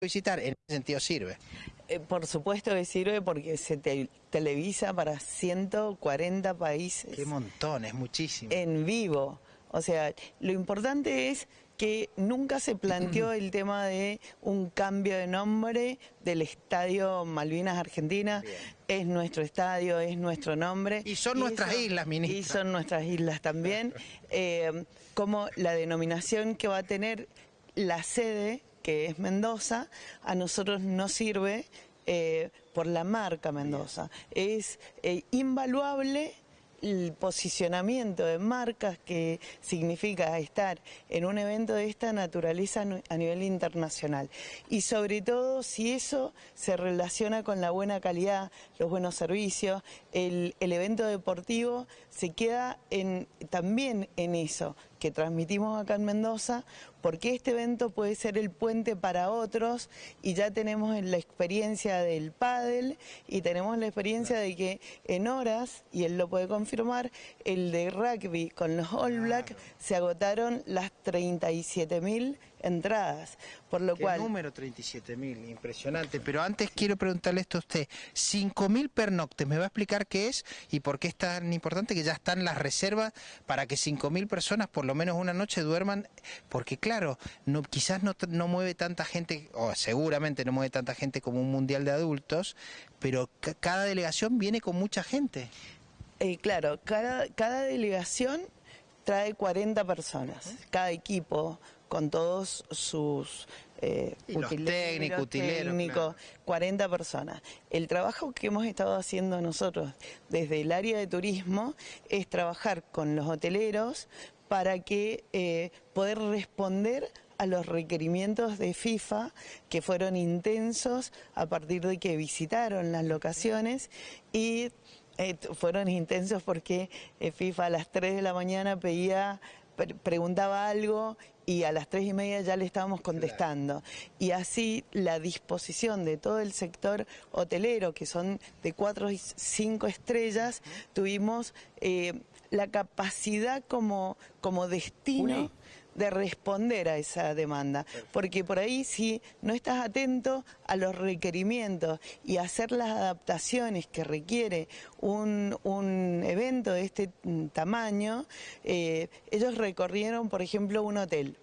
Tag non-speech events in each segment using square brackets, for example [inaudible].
visitar, en ese sentido sirve. Eh, por supuesto que sirve porque se te- televisa para 140 países Qué montón, es muchísimo. en vivo. O sea, lo importante es que nunca se planteó [clears throat] el tema de un cambio de nombre del Estadio Malvinas Argentina. Es nuestro estadio, es nuestro nombre. Y son nuestras islas, ministra. Y son nuestras islas también. [laughs] Eh, como la denominación que va a tener la sede, que es Mendoza, a nosotros no sirve eh, por la marca Mendoza. Es eh, invaluable el posicionamiento de marcas que significa estar en un evento de esta naturaleza a nivel internacional. Y sobre todo si eso se relaciona con la buena calidad, los buenos servicios, el evento deportivo se queda en, también en eso que transmitimos acá en Mendoza, porque este evento puede ser el puente para otros y ya tenemos la experiencia del pádel y tenemos la experiencia de que en horas, y él lo puede confirmar, el de rugby con los All Black se agotaron las 37 mil entradas, por lo Qué cual... número 37.000, impresionante. Pero antes quiero preguntarle esto a usted. 5.000 pernoctes, ¿me va a explicar qué es y por qué es tan importante que ya están las reservas para que 5.000 personas por lo menos una noche duerman? Porque claro, no, quizás no, no mueve tanta gente, o seguramente no mueve tanta gente como un mundial de adultos, pero ca- cada delegación viene con mucha gente. Eh, claro, cada, cada delegación trae 40 personas, cada equipo con todos sus eh, Y técnicos, utileros, técnicos, 40 personas. El trabajo que hemos estado haciendo nosotros desde el área de turismo es trabajar con los hoteleros para que eh, poder responder a los requerimientos de FIFA que fueron intensos a partir de que visitaron las locaciones y eh, fueron intensos porque eh, FIFA a las 3 de la mañana pedía, pre- preguntaba algo y a las 3 y media ya le estábamos contestando. Y así la disposición de todo el sector hotelero, que son de 4 y 5 estrellas, tuvimos eh, la capacidad como, como destino de responder a esa demanda. Porque por ahí si no estás atento a los requerimientos y hacer las adaptaciones que requiere un, un evento de este tamaño, eh, ellos recorrieron, por ejemplo, un hotel.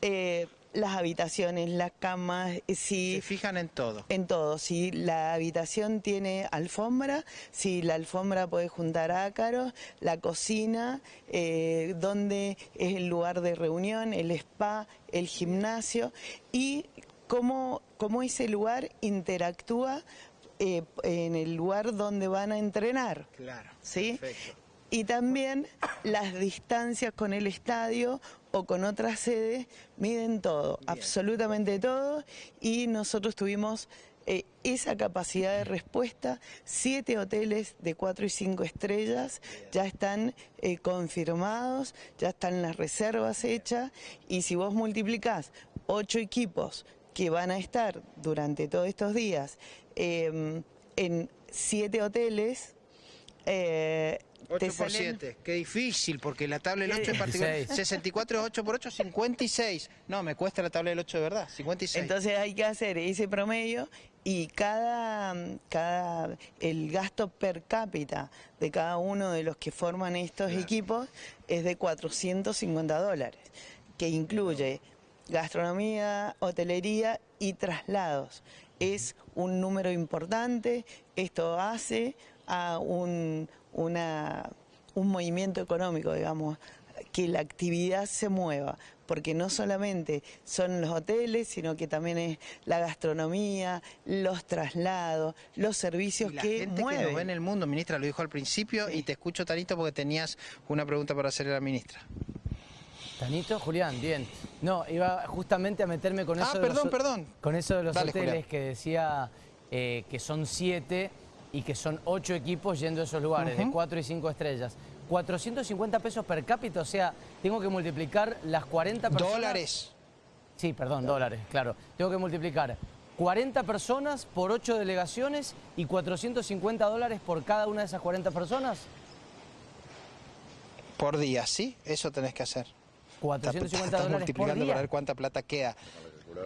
Eh, las habitaciones, las camas, eh, si... Se fijan en todo. En todo, si la habitación tiene alfombra, si la alfombra puede juntar ácaros, la cocina, eh, donde es el lugar de reunión, el spa, el gimnasio y cómo, cómo ese lugar interactúa eh, en el lugar donde van a entrenar. Claro. ¿sí? Perfecto. Y también las distancias con el estadio o con otras sedes miden todo, absolutamente todo, y nosotros tuvimos eh, esa capacidad de respuesta. Siete hoteles de cuatro y cinco estrellas ya están eh, confirmados, ya están las reservas hechas, y si vos multiplicás ocho equipos que van a estar durante todos estos días eh, en siete hoteles, eh, 8 te por salen- 7, qué difícil, porque la tabla del 8 en Eh, particular, 16. 64 es 8 por 8, 56. No, me cuesta la tabla del 8 de verdad, 56. Entonces hay que hacer ese promedio y cada, cada el gasto per cápita de cada uno de los que forman estos equipos es de 450 dólares, que incluye gastronomía, hotelería y traslados. Es un número importante, esto hace a un, una, un movimiento económico, digamos, que la actividad se mueva, porque no solamente son los hoteles, sino que también es la gastronomía, los traslados, los servicios Y la que gente que mueven. nos ve en el mundo, ministra, lo dijo al principio, y te escucho, Tanito, porque tenías una pregunta para hacerle a la ministra. Tanito, Julián, bien. No, iba justamente a meterme con Ah, eso de perdón, los, perdón. Con eso de los Dale, hoteles Julián. que decía eh, que son siete y que son ocho equipos yendo a esos lugares, de cuatro y cinco estrellas. 450 pesos per cápita, o sea, tengo que multiplicar las 40 personas. Dólares. Sí, perdón, dólares, claro. Tengo que multiplicar 40 personas por 8 delegaciones y 450 dólares por cada una de esas 40 personas. Por día, ¿sí? Eso tenés que hacer. 450 Estás dólares por multiplicando día. para ver cuánta plata queda.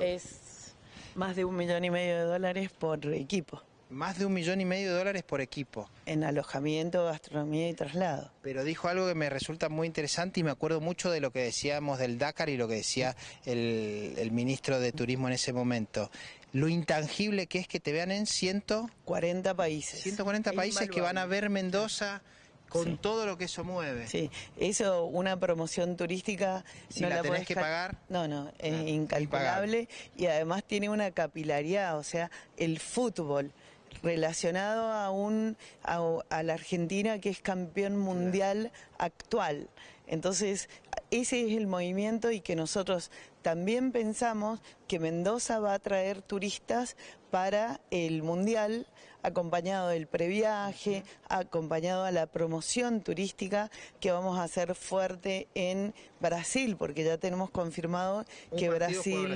Es Más de un millón y medio de dólares por equipo, Más de un millón y medio de dólares por equipo. en alojamiento, gastronomía y traslado. Pero dijo algo que me resulta muy interesante y me acuerdo mucho de lo que decíamos del Dakar y lo que decía el, el ministro de Turismo en ese momento. Lo intangible que es que te vean en ciento, 40 países. 140 Es países que van a ver Mendoza con Sí. todo lo que eso mueve. Sí, eso, una promoción turística. Si la tenés podés que pagar. No, no, es incalculable y además tiene una capilaridad, o sea, el fútbol relacionado a, un, a, a la Argentina que es campeón mundial actual. Entonces, ese es el movimiento y que nosotros también pensamos que Mendoza va a traer turistas para el mundial acompañado del previaje, acompañado a la promoción turística que vamos a hacer fuerte en Brasil, porque ya tenemos confirmado Un que Brasil.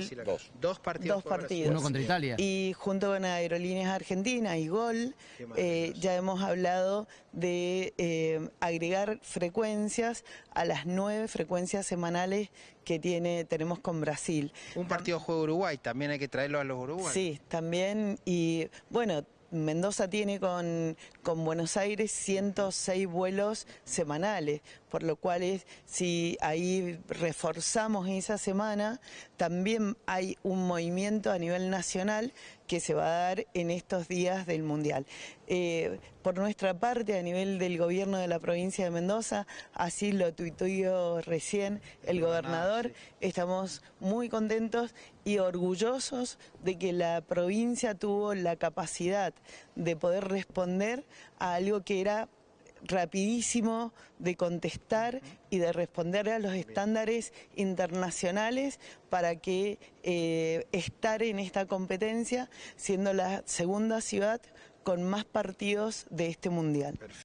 Dos partidos. dos partidos. Uno contra Italia. Y junto con Aerolíneas Argentinas y Gol, eh, ya hemos hablado de eh, agregar frecuencias a las nueve frecuencias semanales que tiene tenemos con Brasil. Un partido juega Uruguay, también hay que traerlo a los uruguayos. Sí, también. Y bueno, Mendoza tiene con, con Buenos Aires 106 vuelos semanales, por lo cual es, si ahí reforzamos esa semana, también hay un movimiento a nivel nacional que se va a dar en estos días del Mundial. Eh, por nuestra parte, a nivel del gobierno de la provincia de Mendoza, así lo tuiteó recién el gobernador, estamos muy contentos y orgullosos de que la provincia tuvo la capacidad de poder responder a algo que era rapidísimo de contestar y de responder a los estándares internacionales para que eh, estar en esta competencia siendo la segunda ciudad con más partidos de este mundial.